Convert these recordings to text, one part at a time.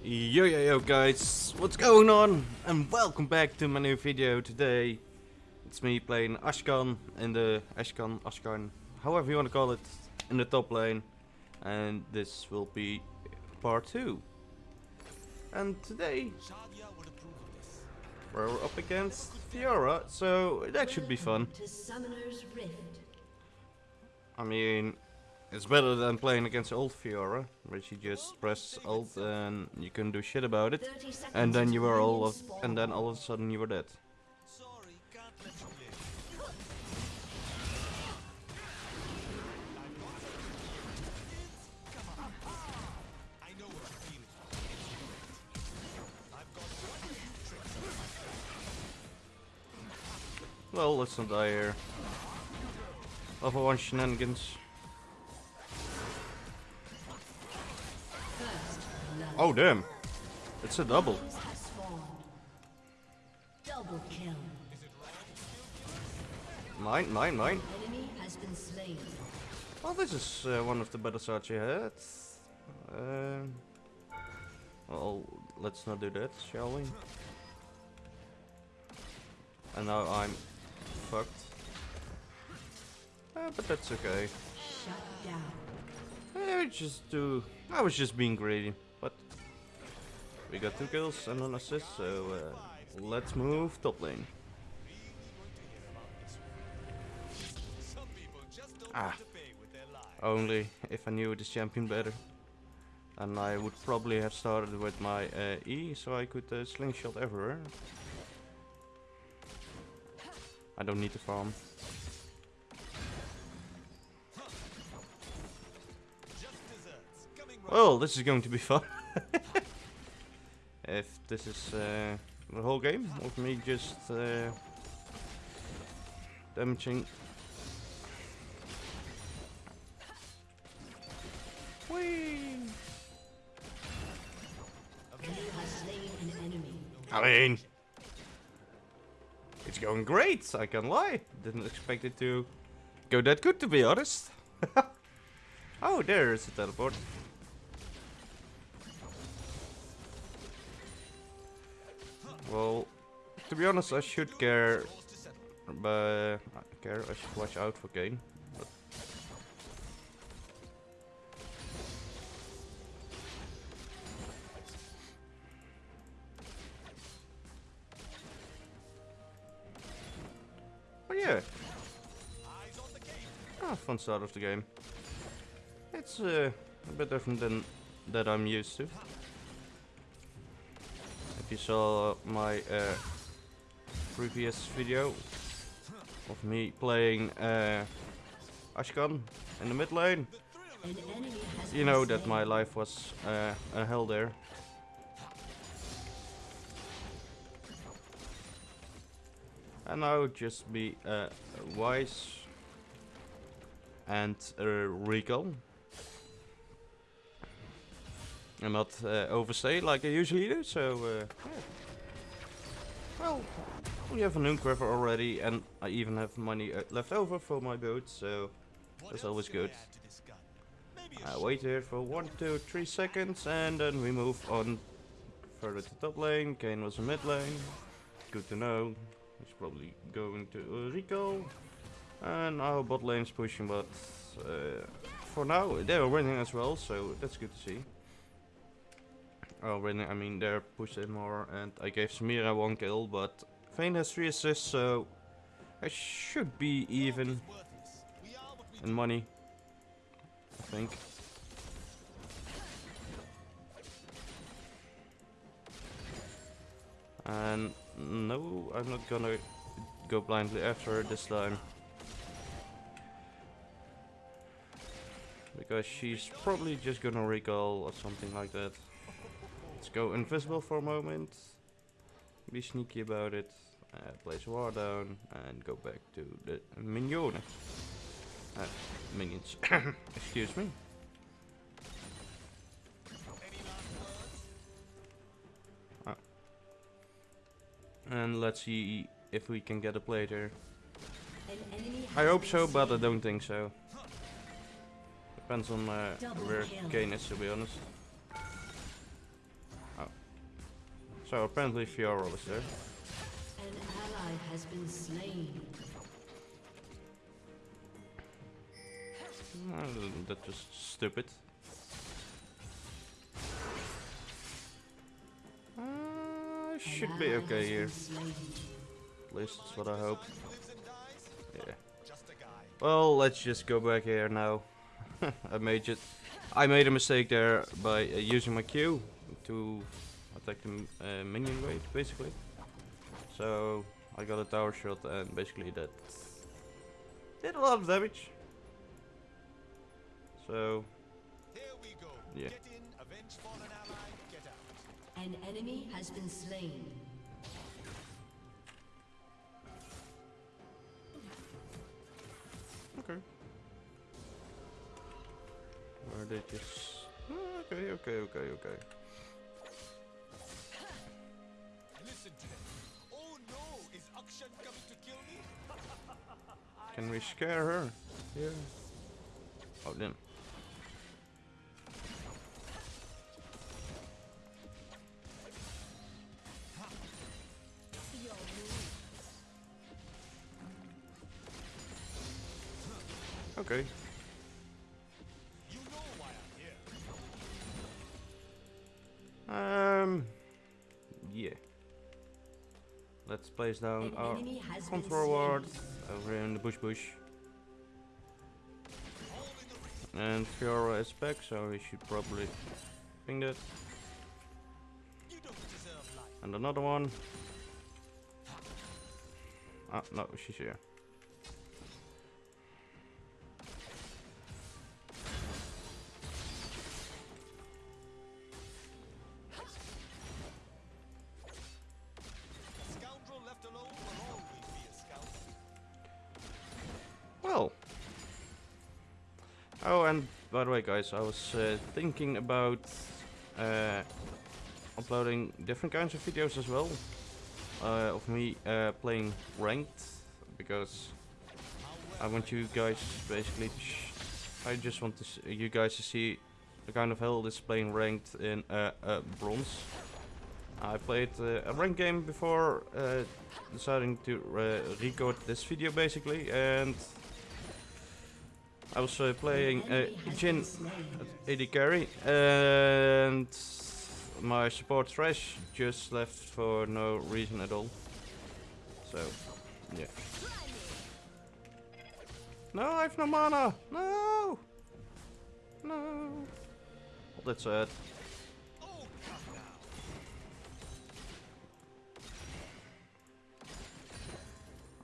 Yo yo yo guys, what's going on? And welcome back to my new video today. It's me playing Ashkan in the Ashkan, Ashkan, however you want to call it, in the top lane. And this will be part 2. And today we're up against Fiora, so that should be fun. To Summoner's Rift. I mean, it's better than playing against old Fiora, where you just press alt and you couldn't do shit about it, and then you were all of, and then all of a sudden you were dead. Sorry, can't let you live. I know what you're feeling. I've got one or two tricks up my sleeve. Well, let's not die here. Level 1 shenanigans. Oh damn! It's a double. Minions. Double kill. Mine, mine, mine. Enemy has been slain. Well, this is uh, one of the better starts you had. Um, well, let's not do that, shall we? And now I'm fucked. Uh, but that's okay. Shut down. I just do. I was just being greedy, but we got two kills and an assist, so uh, let's move top lane. Ah. Only if I knew this champion better. And I would probably have started with my uh, E, so I could uh, slingshot everywhere. I don't need to farm. Well, this is going to be fun. if this is uh, the whole game of me just uh, damaging. I mean, it's going great. I can't lie. Didn't expect it to go that good, to be honest. oh, there is a teleport. Well, to be honest, I should care, but I care. I should watch out for Kayn. But yeah, ah, fun start of the game. It's uh, a bit different than that I'm used to. If you saw my uh, previous video of me playing uh, Ashkan in the mid lane, you know that my life was uh, a hell there. And I would just be uh, wise and uh, recall. And not uh, overstay like I usually do, so uh, yeah. Well, we have a Noonquiver already, and I even have money uh, left over for my boat, so That's always good. I wait here for one, two, three seconds, and then we move on further to top lane. Kayn was in mid lane. Good to know. He's probably going to uh, recall. And our bot lane's pushing, but uh, for now they're winning as well, so that's good to see. Oh, winning, I mean they're pushing more, and I gave Samira one kill, but Vayne has three assists, so I should be even in money. I think. And no, I'm not gonna go blindly after this time. Because she's probably just gonna recall or something like that. Go invisible for a moment. Be sneaky about it. Uh, place war down and go back to the minion. Uh, minions. Excuse me. Any? And let's see if we can get a plate here. An enemy I hope so, but I don't think so. Depends on uh, where. Kayn is, to be honest. So apparently Fiora was there. An ally has been slain. Well, that's just stupid. Uh, should be okay here. At least that's what I hope. Lives and dies. Yeah. Just a guy. Well, let's just go back here now. I made it. I made a mistake there by uh, using my Q to attack the uh, minion wave, basically. So I got a tower shot, and basically that did a lot of damage. So Here we go. Yeah. Get in, avenge fallen ally, get out. An enemy has been slain. okay. Where they just okay, okay, okay, okay. Can we scare her? Yeah. Oh, damn. Okay. Place down our enemy has been control ward over here in the bush bush. All in the ring. And Fiora is back, so we should probably ping that. You don't deserve life. And another one. Ah, no, she's here. Guys, I was uh, thinking about uh, uploading different kinds of videos as well. Uh, of me uh, playing ranked, because I want you guys basically. I just want you guys to see the kind of hell this playing ranked in uh, uh, bronze. I played a ranked game before deciding to record this video basically, and I was uh, playing uh, Jhin. AD carry, and my support Thresh just left for no reason at all. So, yeah. No, I have no mana! No! No! Well, that's sad.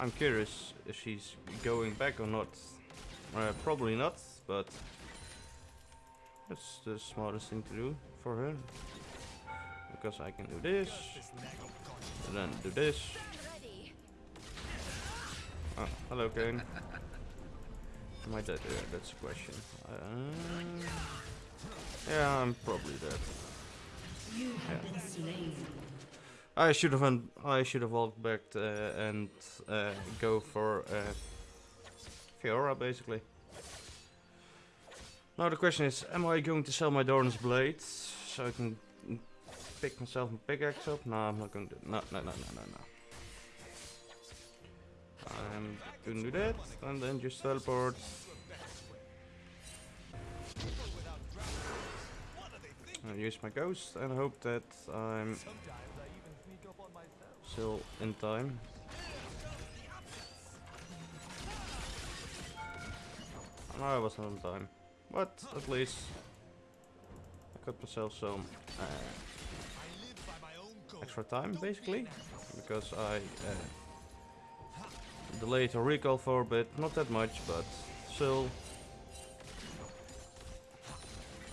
I'm curious if she's going back or not. Uh, probably not, but that's the smartest thing to do for her. Because I can do this, This nag of conscience. and then do this. Oh, hello, Kayn. Am I dead? Yeah, that's the question. Uh, yeah, I'm probably dead. You have been slain. I should have I should have walked back uh, and uh, go for uh, Fiora basically. Now the question is, am I going to sell my Doran's Blade so I can pick myself a pickaxe up? No, I'm not going to. No, no, no, no, no, no. I'm going to do that and then just teleport. And use my ghost and hope that I'm I still in time. No, I wasn't on time. But at least I got myself some uh, extra time, basically. Because I uh, delayed a recall for a bit. Not that much, but still.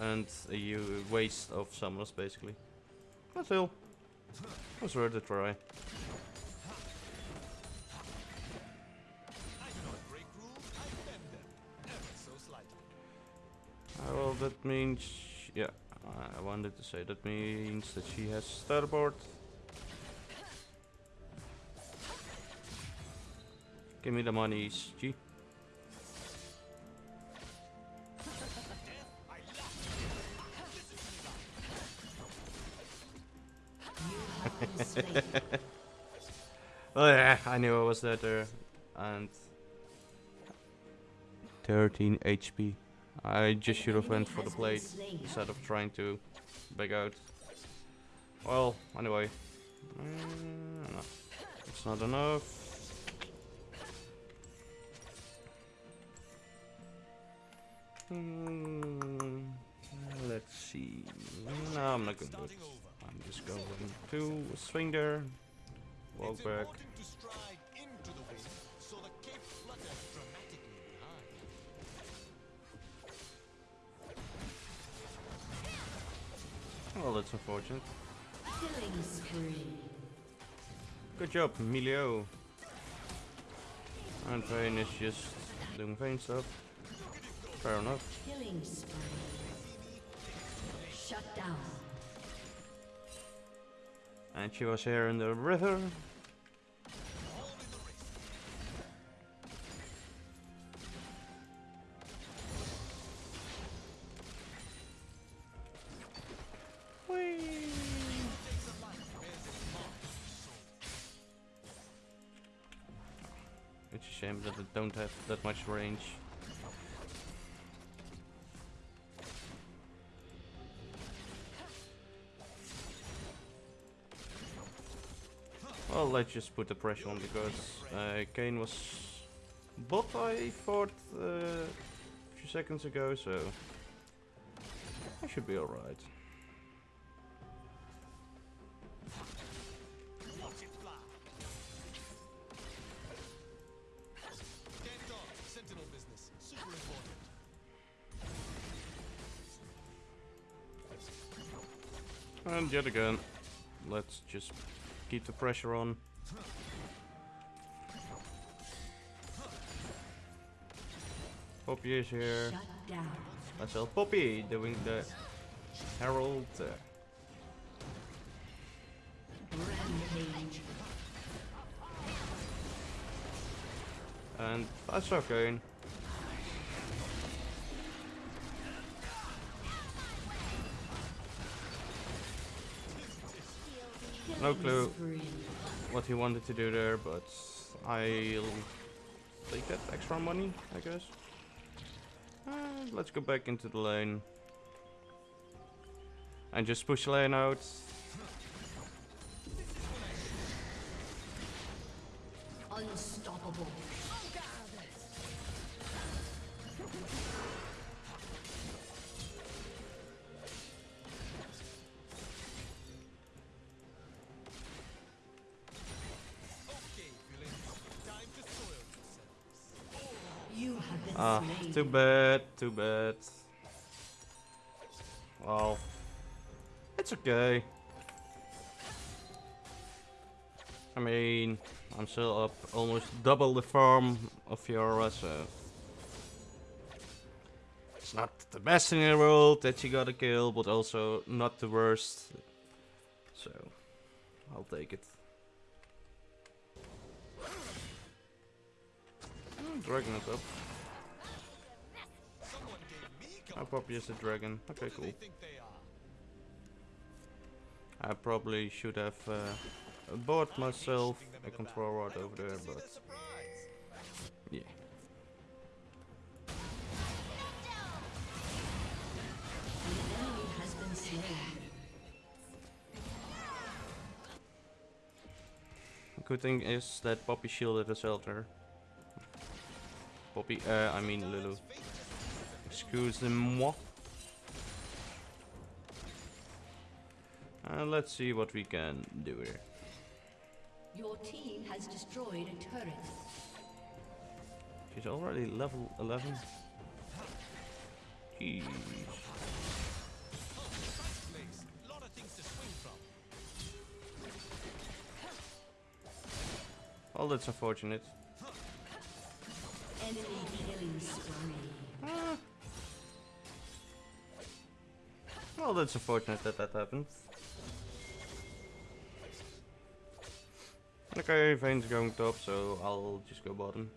And a u- waste of summoners, basically. But still. Was worth a try. That means, yeah, I wanted to say that means that she has starboard. Give me the money, G. Oh yeah, I knew I was there. And 13 HP. I just should have went for the plate instead of trying to back out. Well, anyway. Mm, no, it's not enough. Hmm, let's see. No, I'm not gonna do it. I'm just going to swing there, walk back. That's unfortunate. Killing spree. Good job, Emilio. And Vayne is just doing Vayne stuff. Fair enough. Killing spree. Shut down. And she was here in the river. That much range. Well, let's just put the pressure on because uh, Kayn was bot, I thought, uh, a few seconds ago, so I should be alright. And yet again, let's just keep the pressure on. Poppy is here. Let's help Poppy doing the Herald. Uh, Rampage. and that's okay. No clue what he wanted to do there, but I'll take that extra money, I guess. And let's go back into the lane. And just push lane out. Unstoppable. Ah, too bad, too bad. Well, it's okay. I mean, I'm still up almost double the farm of Fiora, so... It's not the best in the world that you got a kill, but also not the worst. So, I'll take it. Hmm, Dragon is up. Gave probably is a dragon? Okay, cool. I probably should have uh, bought myself a control rod over there, but yeah. Good thing is that Poppy shielded herself there. Poppy, uh, I mean Lulu. Excuse-moi. Uh, let's see what we can do here. Your team has destroyed a turret. She's already level 11. Jeez. Place. Lot of things to swing from. Well, that's unfortunate. Enemy Well, that's unfortunate that that happened. Okay, Vayne's going top, so I'll just go bottom.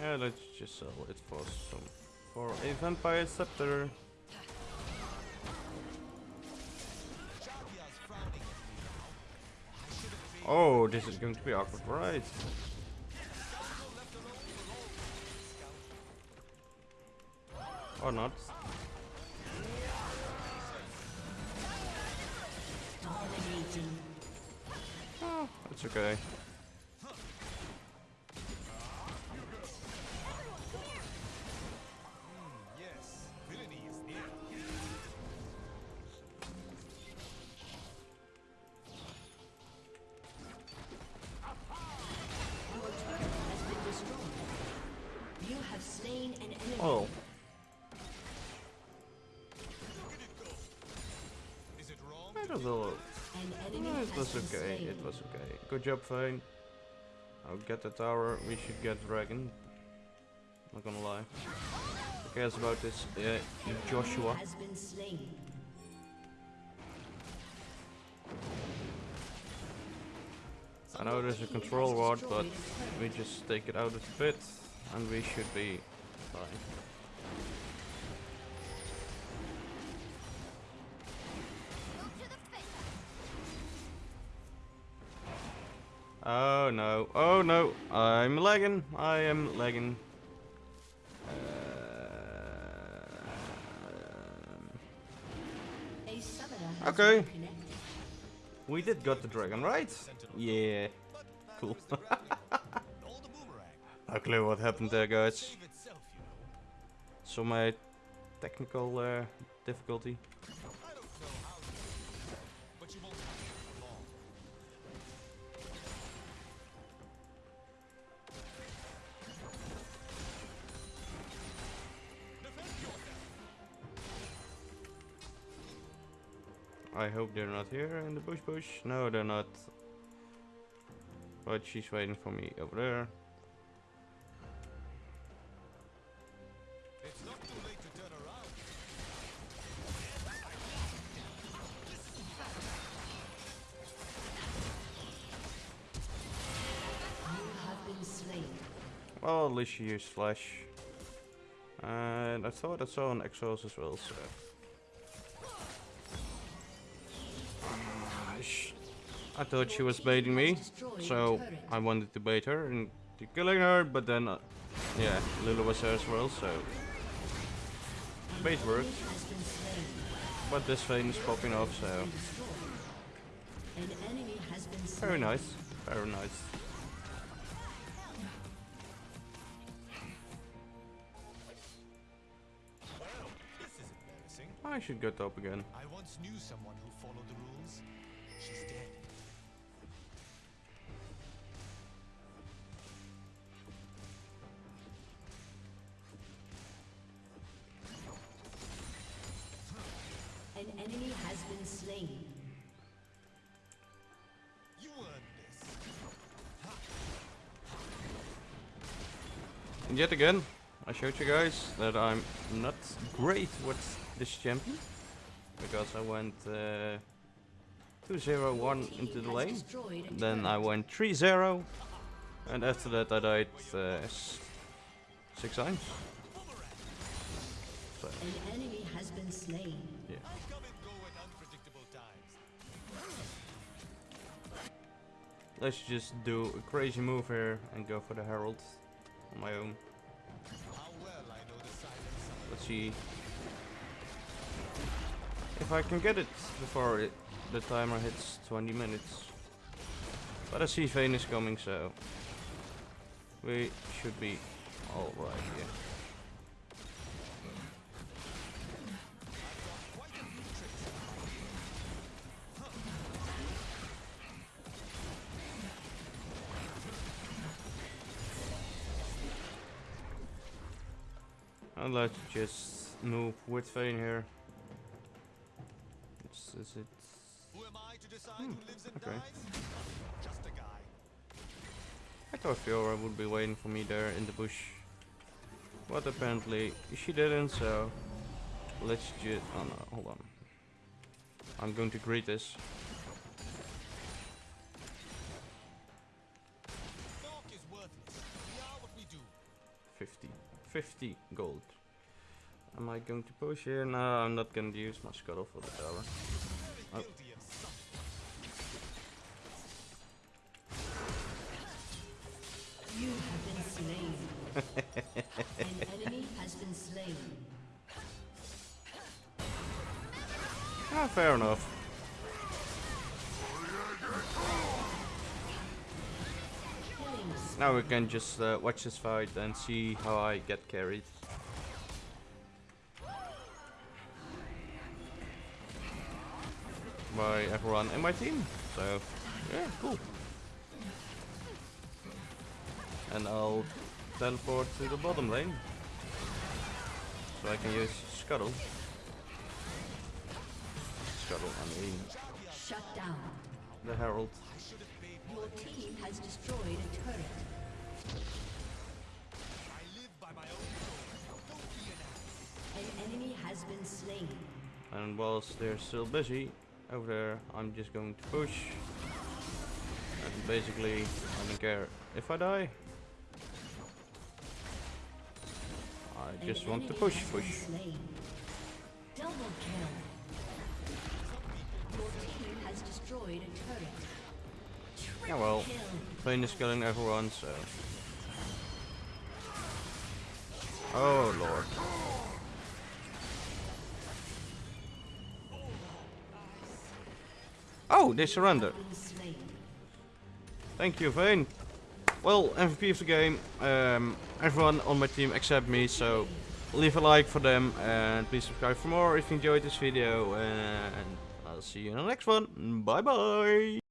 Yeah, let's just sell it for some for a Vampiric Scepter. Oh, this is going to be awkward, right? Or not. Oh, it's okay. Oh, Is it was a enemy No, it was okay. It was okay. Good job, Vayne. I'll get the tower. We should get dragon. Not gonna lie. Who cares about this uh, Joshua? Has been slain. I know there's a control rod, but we just take it out of the pit, and we should be fine. Oh no! Oh no! I'm lagging. I am lagging. Has Okay. we did got the dragon, right? Yeah. Cool. No clue what happened there, guys. So my technical uh, difficulty. I hope they're not here in the bush bush. No, they're not. But she's waiting for me over there. Well, at least she used flash. And I thought I saw an exhaust as well, so. Ah, I thought she was baiting me, so I wanted to bait her into killing her, but then, uh, yeah, Lulu was there as well, so. Bait worked, Has been slain. but this thing is popping off, so. Destroyed. An enemy has been slain. Very nice, very nice. I should go top again. I once knew someone who followed the rules. She's dead. An enemy has been slain. You earned this. And yet again, I showed you guys that I'm not great with this champion. Because I went uh, 2-0-1 into the lane. Then. I went 3-0. And after that I died uh, six times. So, An enemy has been slain. yeah. I come and go at unpredictable times. Let's just do a crazy move here and go for the Herald on my own. How well I know the silence. Let's see if I can get it before it, the timer hits 20 minutes. But I see Vayne is coming, so we should be alright here. And let's just move with Vayne here. Is, it? Who am I to decide who lives and hmm, okay. dies? Just a guy. I thought Fiora would be waiting for me there in the bush. But apparently she didn't, so let's just... Oh no, hold on. I'm going to greet this. Is worthless. We are what we do. 50. 50 gold. Am I going to push here? No, I'm not going to use my scuttle for the tower. Oh. Something. You have been slain. An enemy has been slain. Ah, fair enough. Now we can just uh, watch this fight and see how I get carried. By everyone in my team. So, yeah, cool. And I'll teleport to the bottom lane. So I can use Scuttle. Scuttle, I mean, Shut down. the Herald. Your team has destroyed a turret. I live by my own code. Don't be an ass. An enemy has been slain. And whilst they're still busy over there, I'm just going to push. And basically, I don't care if I die. I just want to push, push. Double kill. Your team has destroyed a turret. Yeah, well, plane is killing everyone, so. Oh lord. Oh, they surrender. Thank you, Vayne. Well, MVP of the game. Um, everyone on my team except me, so leave a like for them and please subscribe for more if you enjoyed this video. And I'll see you in the next one. Bye bye.